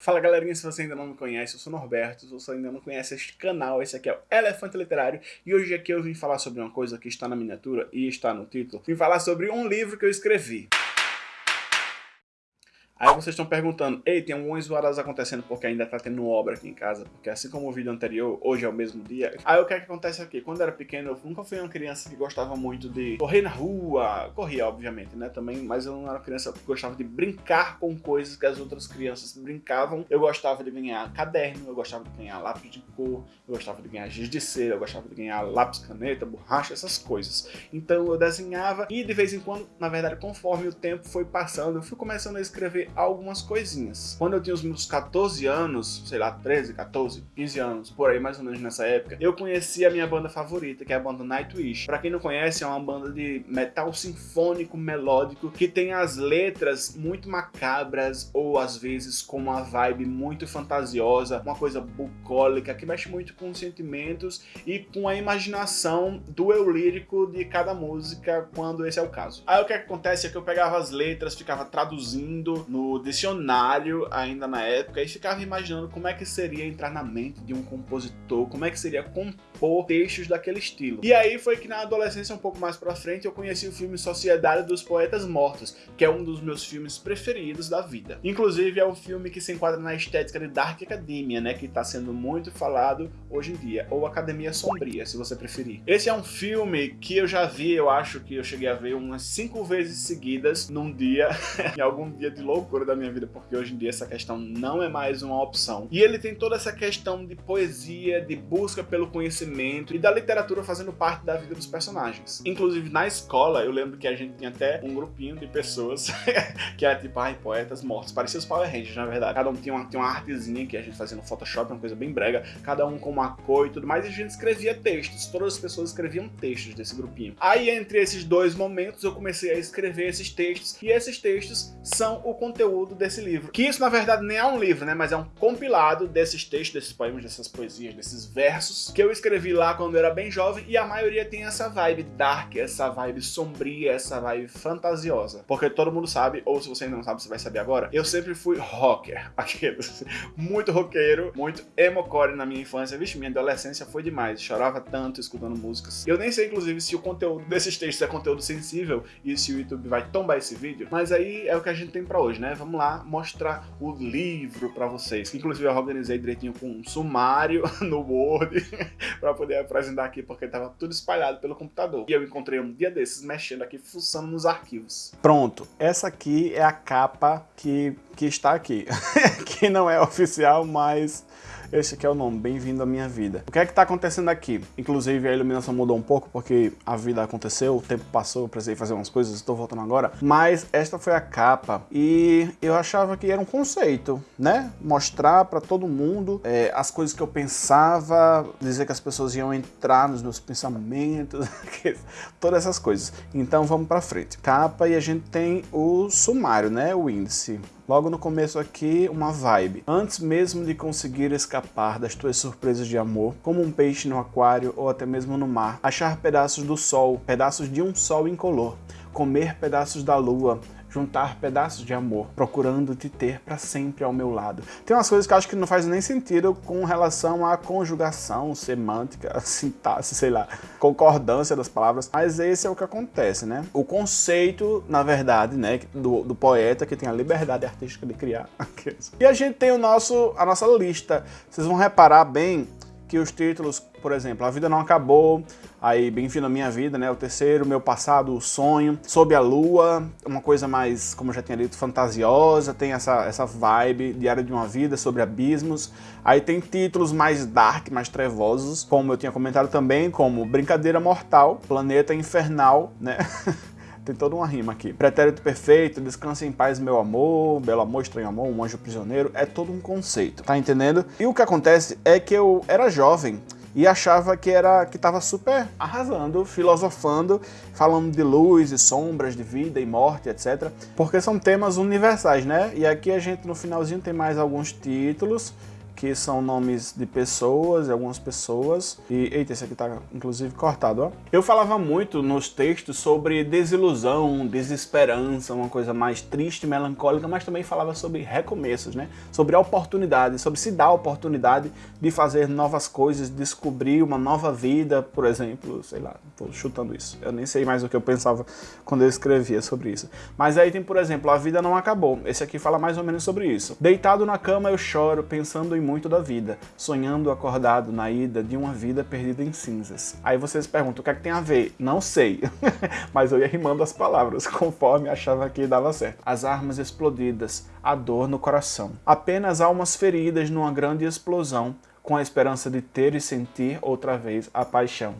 Fala galerinha, se você ainda não me conhece, eu sou Norberto, se você ainda não conhece este canal, esse aqui é o Elefante Literário e hoje aqui eu vim falar sobre uma coisa que está na miniatura e está no título, vim falar sobre um livro que eu escrevi. Aí vocês estão perguntando, ei, tem algumas zoadas acontecendo porque ainda tá tendo obra aqui em casa, porque assim como o vídeo anterior, hoje é o mesmo dia. Aí o que é que acontece aqui? Quando eu era pequeno, eu nunca fui uma criança que gostava muito de correr na rua, corria obviamente, né, também, mas eu não era uma criança que gostava de brincar com coisas que as outras crianças brincavam. Eu gostava de ganhar caderno, eu gostava de ganhar lápis de cor, eu gostava de ganhar giz de cera, eu gostava de ganhar lápis, caneta, borracha, essas coisas. Então eu desenhava e de vez em quando, na verdade, conforme o tempo foi passando, eu fui começando a escrever algumas coisinhas. Quando eu tinha os meus 14 anos, sei lá, 13, 14, 15 anos, por aí mais ou menos nessa época, eu conheci a minha banda favorita, que é a banda Nightwish. Pra quem não conhece, é uma banda de metal sinfônico, melódico, que tem as letras muito macabras, ou às vezes com uma vibe muito fantasiosa, uma coisa bucólica, que mexe muito com os sentimentos e com a imaginação do eu lírico de cada música, quando esse é o caso. Aí o que acontece é que eu pegava as letras, ficava traduzindo no dicionário ainda na época e ficava imaginando como é que seria entrar na mente de um compositor, como é que seria compor textos daquele estilo. E aí foi que na adolescência, um pouco mais pra frente, eu conheci o filme Sociedade dos Poetas Mortos, que é um dos meus filmes preferidos da vida. Inclusive é um filme que se enquadra na estética de Dark Academia, né, que tá sendo muito falado hoje em dia, ou Academia Sombria, se você preferir. Esse é um filme que eu já vi, eu acho que eu cheguei a ver umas cinco vezes seguidas num dia, em algum dia de loucura da minha vida, porque hoje em dia essa questão não é mais uma opção. E ele tem toda essa questão de poesia, de busca pelo conhecimento e da literatura fazendo parte da vida dos personagens. Inclusive na escola, eu lembro que a gente tinha até um grupinho de pessoas que era tipo, ai, poetas mortos. Parecia os Power Rangers, na verdade. Cada um tinha uma, tinha uma artezinha que a gente fazia no Photoshop, uma coisa bem brega, cada um com uma cor e tudo mais, e a gente escrevia textos. Todas as pessoas escreviam textos desse grupinho. Aí, entre esses dois momentos, eu comecei a escrever esses textos, e esses textos são o conteúdo desse livro. Que isso, na verdade, nem é um livro, né? Mas é um compilado desses textos, desses poemas, dessas poesias, desses versos que eu escrevi lá quando eu era bem jovem e a maioria tem essa vibe dark, essa vibe sombria, essa vibe fantasiosa. Porque todo mundo sabe, ou se você ainda não sabe, você vai saber agora, eu sempre fui rocker. Aqueles. Muito roqueiro, muito emocore na minha infância. Vixe, minha adolescência foi demais. Chorava tanto escutando músicas. Eu nem sei, inclusive, se o conteúdo desses textos é conteúdo sensível e se o YouTube vai tombar esse vídeo. Mas aí é o que a gente tem pra hoje, né? Vamos lá mostrar o livro pra vocês. Inclusive eu organizei direitinho com um sumário no Word pra poder apresentar aqui, porque tava tudo espalhado pelo computador. E eu encontrei um dia desses mexendo aqui, fuçando nos arquivos. Pronto, essa aqui é a capa que, que está aqui. que não é oficial, mas esse aqui é o nome, Bem-vindo à Minha Vida. O que é que tá acontecendo aqui? Inclusive a iluminação mudou um pouco porque a vida aconteceu, o tempo passou, eu precisei fazer umas coisas, estou voltando agora. Mas esta foi a capa e eu achava que era um conceito, né? Mostrar para todo mundo é, as coisas que eu pensava, dizer que as pessoas iam entrar nos meus pensamentos, todas essas coisas. Então vamos para frente. Capa e a gente tem o sumário, né? O índice. Logo no começo aqui, uma vibe. Antes mesmo de conseguir escapar das tuas surpresas de amor, como um peixe no aquário ou até mesmo no mar, achar pedaços do sol, pedaços de um sol incolor, comer pedaços da lua, juntar pedaços de amor, procurando te ter para sempre ao meu lado. Tem umas coisas que eu acho que não faz nem sentido com relação à conjugação, semântica, sintaxe, sei lá, concordância das palavras, mas esse é o que acontece, né? O conceito, na verdade, né, do, do poeta que tem a liberdade artística de criar. e a gente tem o nosso, a nossa lista. Vocês vão reparar bem que os títulos, por exemplo, A Vida Não Acabou, aí Bem-vindo à Minha Vida, né, o terceiro, Meu Passado, O Sonho, Sob a Lua, uma coisa mais, como eu já tinha dito, fantasiosa, tem essa, essa vibe, Diário de uma Vida, sobre abismos, aí tem títulos mais dark, mais trevosos, como eu tinha comentado também, como Brincadeira Mortal, Planeta Infernal, né, tem toda uma rima aqui. Pretérito perfeito, descansa em paz meu amor, belo amor, estranho amor, um anjo prisioneiro, é todo um conceito, tá entendendo? E o que acontece é que eu era jovem, e achava que era que estava super arrasando, filosofando, falando de luz e sombras, de vida e morte, etc. Porque são temas universais, né? E aqui a gente no finalzinho tem mais alguns títulos que são nomes de pessoas, algumas pessoas. E, eita, esse aqui tá inclusive cortado, ó. Eu falava muito nos textos sobre desilusão, desesperança, uma coisa mais triste, melancólica, mas também falava sobre recomeços, né? Sobre a oportunidade, sobre se dar a oportunidade de fazer novas coisas, descobrir uma nova vida, por exemplo, sei lá, tô chutando isso. Eu nem sei mais o que eu pensava quando eu escrevia sobre isso. Mas aí tem, por exemplo, a vida não acabou. Esse aqui fala mais ou menos sobre isso. Deitado na cama eu choro, pensando em muito da vida, sonhando acordado na ida de uma vida perdida em cinzas. Aí vocês perguntam, o que é que tem a ver? Não sei, mas eu ia rimando as palavras, conforme achava que dava certo. As armas explodidas, a dor no coração. Apenas almas feridas numa grande explosão, com a esperança de ter e sentir outra vez a paixão.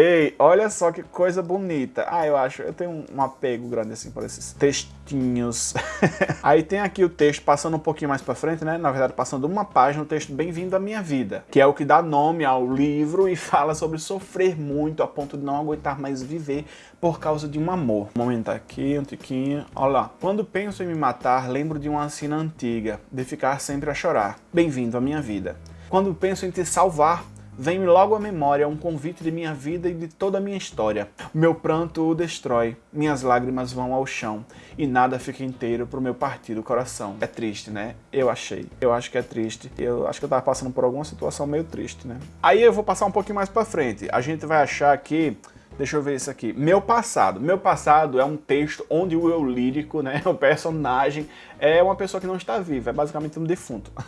Ei, olha só que coisa bonita. Ah, eu acho, eu tenho um apego grande assim por esses textinhos. Aí tem aqui o texto passando um pouquinho mais pra frente, né? Na verdade, passando uma página, o texto Bem-vindo à Minha Vida, que é o que dá nome ao livro e fala sobre sofrer muito a ponto de não aguentar mais viver por causa de um amor. Um momento aqui, um tiquinho. Olha lá. Quando penso em me matar, lembro de uma cena antiga, de ficar sempre a chorar. Bem-vindo à minha vida. Quando penso em te salvar, Vem-me logo à memória um convite de minha vida e de toda a minha história. Meu pranto o destrói, minhas lágrimas vão ao chão, e nada fica inteiro pro meu partido coração. É triste, né? Eu achei. Eu acho que é triste. Eu acho que eu tava passando por alguma situação meio triste, né? Aí eu vou passar um pouquinho mais pra frente. A gente vai achar que Deixa eu ver isso aqui. Meu passado. Meu passado é um texto onde o eu lírico, né, o personagem, é uma pessoa que não está viva, é basicamente um defunto.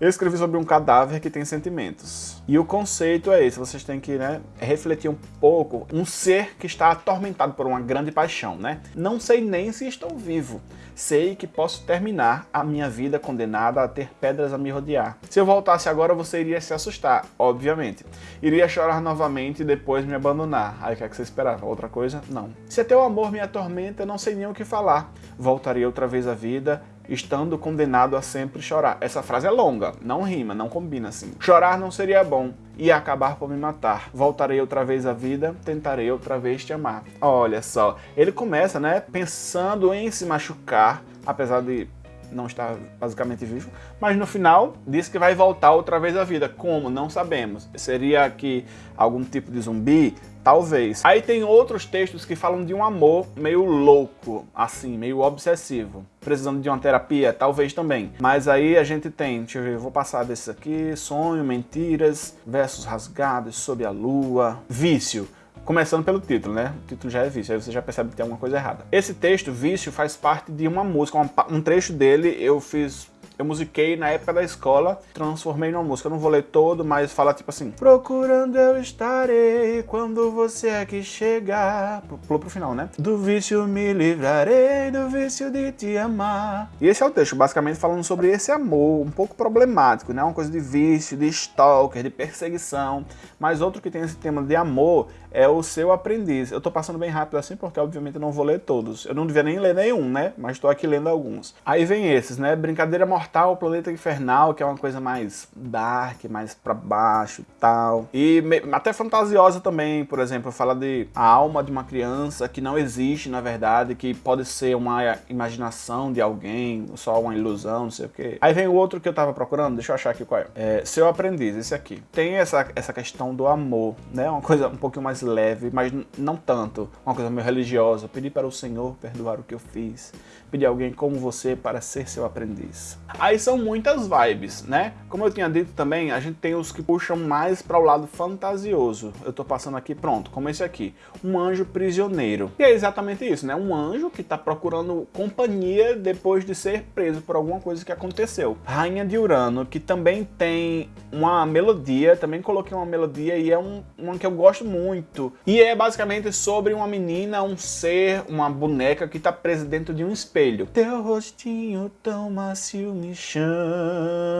Eu escrevi sobre um cadáver que tem sentimentos. E o conceito é esse, vocês têm que né, refletir um pouco. Um ser que está atormentado por uma grande paixão, né? Não sei nem se estou vivo. Sei que posso terminar a minha vida condenada a ter pedras a me rodear. Se eu voltasse agora, você iria se assustar, obviamente. Iria chorar novamente e depois me abandonar. Aí o que, é que você esperava? Outra coisa? Não. Se teu amor me atormenta, não sei nem o que falar. Voltaria outra vez à vida estando condenado a sempre chorar. Essa frase é longa, não rima, não combina assim. Chorar não seria bom, e acabar por me matar. Voltarei outra vez à vida, tentarei outra vez te amar. Olha só, ele começa, né, pensando em se machucar, apesar de não está basicamente vivo, mas no final diz que vai voltar outra vez à vida. Como? Não sabemos. Seria que algum tipo de zumbi? Talvez. Aí tem outros textos que falam de um amor meio louco, assim, meio obsessivo. Precisando de uma terapia? Talvez também. Mas aí a gente tem, deixa eu ver, vou passar desses aqui, sonho, mentiras, versos rasgados, sob a lua, vício. Começando pelo título, né? O título já é vício, aí você já percebe que tem alguma coisa errada. Esse texto, Vício, faz parte de uma música, um trecho dele eu fiz eu musiquei na época da escola, transformei numa música. Eu não vou ler todo, mas fala tipo assim: Procurando eu estarei quando você aqui chegar. Pulou pro final, né? Do vício me livrarei, do vício de te amar. E esse é o texto, basicamente falando sobre esse amor, um pouco problemático, né? Uma coisa de vício, de stalker, de perseguição. Mas outro que tem esse tema de amor é o seu aprendiz. Eu tô passando bem rápido assim porque obviamente eu não vou ler todos. Eu não devia nem ler nenhum, né? Mas tô aqui lendo alguns. Aí vem esses, né? Brincadeira Mortal, Planeta Infernal, que é uma coisa mais dark, mais pra baixo e tal. E até fantasiosa também, por exemplo, fala de a alma de uma criança que não existe na verdade, que pode ser uma imaginação de alguém, só uma ilusão, não sei o quê. Aí vem o outro que eu tava procurando, deixa eu achar aqui qual é. é seu aprendiz, esse aqui. Tem essa, essa questão do amor, né? Uma coisa um pouquinho mais leve, mas não tanto. Uma coisa meio religiosa. Pedir para o Senhor perdoar o que eu fiz. Pedir alguém como você para ser seu aprendiz. Aí são muitas vibes, né? Como eu tinha dito também, a gente tem os que puxam mais para o lado fantasioso. Eu tô passando aqui, pronto, como esse aqui. Um anjo prisioneiro. E é exatamente isso, né? Um anjo que tá procurando companhia depois de ser preso por alguma coisa que aconteceu. Rainha de Urano, que também tem uma melodia, também coloquei uma melodia e é um, uma que eu gosto muito muito. E é basicamente sobre uma menina, um ser, uma boneca que está presa dentro de um espelho. Teu rostinho tão macio me chama,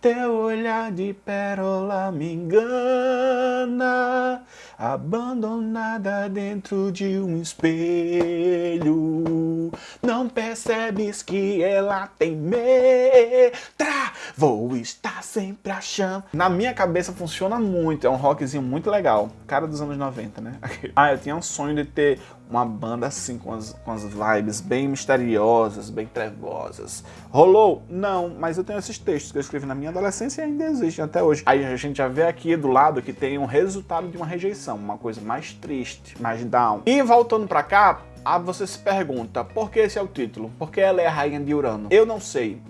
teu olhar de pérola me engana, abandonada dentro de um espelho. Não percebes que ela tem metra, vou estar sempre achando. Na minha cabeça funciona muito, é um rockzinho muito legal. Cara dos anos 90, né? ah, eu tinha um sonho de ter uma banda assim, com as, com as vibes bem misteriosas, bem trevosas. Rolou? Não, mas eu tenho esses textos que eu escrevi na minha adolescência e ainda existem até hoje. Aí a gente já vê aqui do lado que tem um resultado de uma rejeição, uma coisa mais triste, mais down. E voltando pra cá, ah, você se pergunta, por que esse é o título? Por que ela é a rainha de Urano? Eu não sei.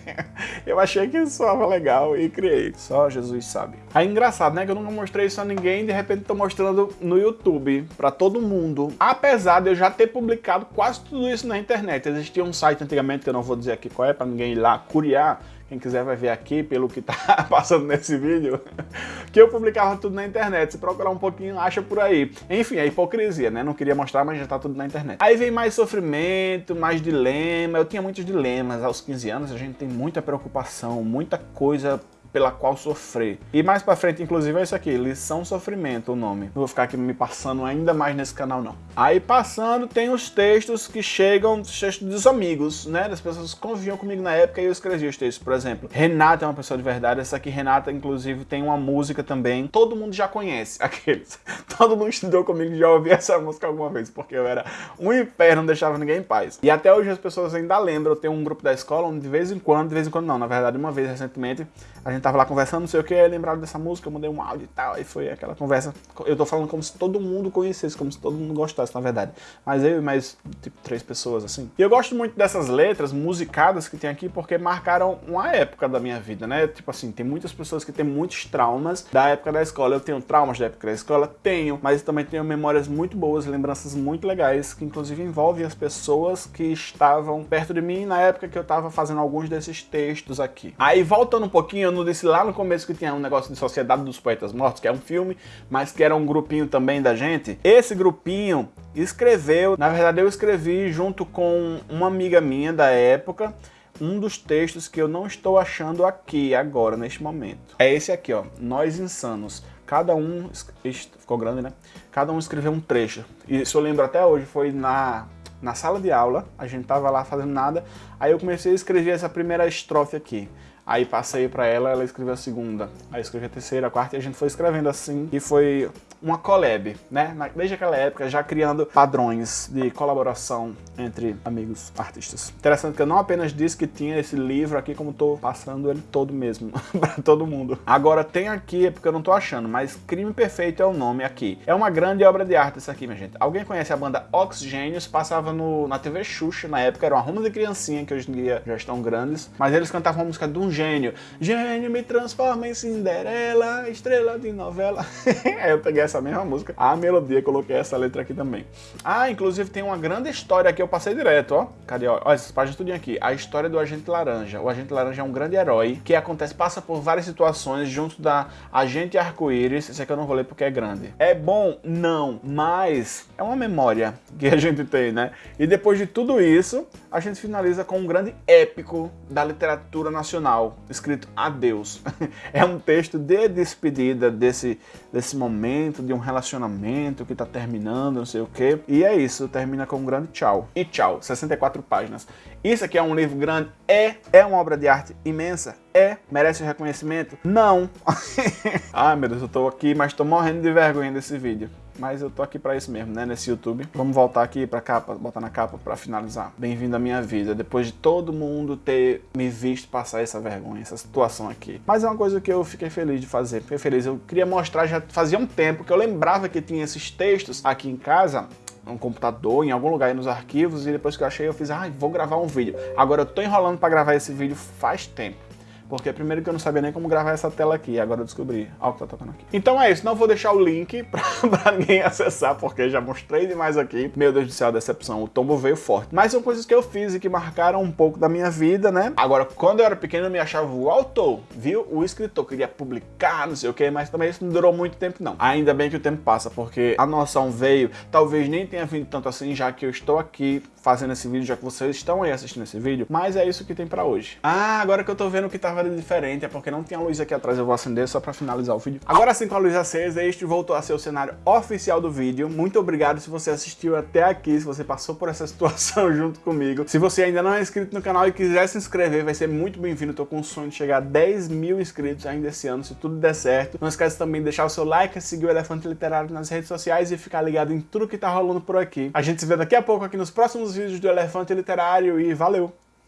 eu achei que soava legal e criei. Só Jesus sabe. É engraçado, né? Que eu nunca mostrei isso a ninguém e de repente tô mostrando no YouTube pra todo mundo. Apesar de eu já ter publicado quase tudo isso na internet. Existia um site antigamente, que eu não vou dizer aqui qual é, pra ninguém ir lá curiar, quem quiser vai ver aqui pelo que tá passando nesse vídeo, que eu publicava tudo na internet. Se procurar um pouquinho, acha por aí. Enfim, é hipocrisia, né? Não queria mostrar, mas já tá tudo na internet. Aí vem mais sofrimento, mais dilema. Eu tinha muitos dilemas. Aos 15 anos a gente tem muita preocupação, muita coisa pela qual sofrer. E mais pra frente, inclusive, é isso aqui, lição sofrimento o nome. Não vou ficar aqui me passando ainda mais nesse canal, não. Aí passando, tem os textos que chegam, os textos dos amigos, né? Das pessoas que conviviam comigo na época e eu escrevi os textos. Por exemplo, Renata é uma pessoa de verdade. Essa aqui, Renata, inclusive, tem uma música também. Todo mundo já conhece, aqueles. Todo mundo estudou comigo já ouviu essa música alguma vez, porque eu era um inferno, não deixava ninguém em paz. E até hoje as pessoas ainda lembram. Eu tenho um grupo da escola onde de vez em quando, de vez em quando não, na verdade, uma vez recentemente, a gente tava lá conversando, não sei o que, lembraram dessa música, eu mandei um áudio e tal, aí foi aquela conversa. Eu tô falando como se todo mundo conhecesse, como se todo mundo gostasse, na verdade. Mas eu e mais, tipo, três pessoas, assim. E eu gosto muito dessas letras musicadas que tem aqui, porque marcaram uma época da minha vida, né? Tipo assim, tem muitas pessoas que têm muitos traumas da época da escola. Eu tenho traumas da época da escola? Tenho, mas também tenho memórias muito boas, lembranças muito legais, que inclusive envolvem as pessoas que estavam perto de mim na época que eu tava fazendo alguns desses textos aqui. Aí, voltando um pouquinho, eu não disse lá no começo que tinha um negócio de Sociedade dos Poetas Mortos, que é um filme, mas que era um grupinho também da gente. Esse grupinho escreveu, na verdade eu escrevi junto com uma amiga minha da época, um dos textos que eu não estou achando aqui, agora, neste momento. É esse aqui, ó, Nós Insanos. Cada um, ficou grande, né? Cada um escreveu um trecho. Isso eu lembro até hoje, foi na, na sala de aula, a gente tava lá fazendo nada, aí eu comecei a escrever essa primeira estrofe aqui. Aí passei para ela, ela escreveu a segunda. Aí escrevi a terceira, a quarta e a gente foi escrevendo assim. E foi uma collab, né? Desde aquela época, já criando padrões de colaboração entre amigos artistas. Interessante que eu não apenas disse que tinha esse livro aqui, como tô passando ele todo mesmo, para todo mundo. Agora tem aqui, é porque eu não tô achando, mas Crime Perfeito é o nome aqui. É uma grande obra de arte essa aqui, minha gente. Alguém conhece a banda Oxigênios? Passava no, na TV Xuxa na época, era uma ruma de criancinha, que hoje em dia já estão grandes, mas eles cantavam uma música de um gênio. Gênio me transforma em Cinderela, estrela de novela. Aí eu peguei essa mesma música, a melodia, coloquei essa letra aqui também. Ah, inclusive tem uma grande história aqui, eu passei direto, ó. Cadê, ó? Olha essas páginas tudinho aqui. A história do Agente Laranja. O Agente Laranja é um grande herói que acontece, passa por várias situações junto da Agente Arco-Íris. Esse aqui eu não vou ler porque é grande. É bom? Não, mas é uma memória que a gente tem, né? E depois de tudo isso, a gente finaliza com um grande épico da literatura nacional, escrito Adeus. é um texto de despedida desse, desse momento, de um relacionamento que tá terminando, não sei o quê. E é isso, termina com um grande tchau. E tchau, 64 páginas. Isso aqui é um livro grande? É. É uma obra de arte imensa? É. Merece o reconhecimento? Não. Ai meu Deus, eu tô aqui, mas tô morrendo de vergonha desse vídeo mas eu tô aqui pra isso mesmo, né, nesse YouTube. Vamos voltar aqui pra capa, botar na capa pra finalizar. Bem-vindo à minha vida, depois de todo mundo ter me visto passar essa vergonha, essa situação aqui. Mas é uma coisa que eu fiquei feliz de fazer, fiquei feliz. Eu queria mostrar, já fazia um tempo que eu lembrava que tinha esses textos aqui em casa, um computador, em algum lugar aí nos arquivos, e depois que eu achei, eu fiz, ah, vou gravar um vídeo. Agora eu tô enrolando pra gravar esse vídeo faz tempo. Porque primeiro que eu não sabia nem como gravar essa tela aqui, agora eu descobri. Olha o que tá tocando aqui. Então é isso, não vou deixar o link pra, pra ninguém acessar, porque já mostrei demais aqui. Meu Deus do céu, a decepção, o tombo veio forte. Mas são coisas que eu fiz e que marcaram um pouco da minha vida, né? Agora, quando eu era pequeno, eu me achava o autor, viu? O escritor, queria publicar, não sei o que, mas também isso não durou muito tempo, não. Ainda bem que o tempo passa, porque a noção veio, talvez nem tenha vindo tanto assim, já que eu estou aqui fazendo esse vídeo, já que vocês estão aí assistindo esse vídeo, mas é isso que tem pra hoje. Ah, agora que eu tô vendo que tava diferente, é porque não tinha luz aqui atrás, eu vou acender só pra finalizar o vídeo. Agora sim com a luz acesa, este voltou a ser o cenário oficial do vídeo. Muito obrigado se você assistiu até aqui, se você passou por essa situação junto comigo. Se você ainda não é inscrito no canal e quiser se inscrever, vai ser muito bem-vindo. Tô com o sonho de chegar a 10 mil inscritos ainda esse ano, se tudo der certo. Não esquece também de deixar o seu like, seguir o Elefante Literário nas redes sociais e ficar ligado em tudo que tá rolando por aqui. A gente se vê daqui a pouco aqui nos próximos vídeos do Elefante Literário e valeu!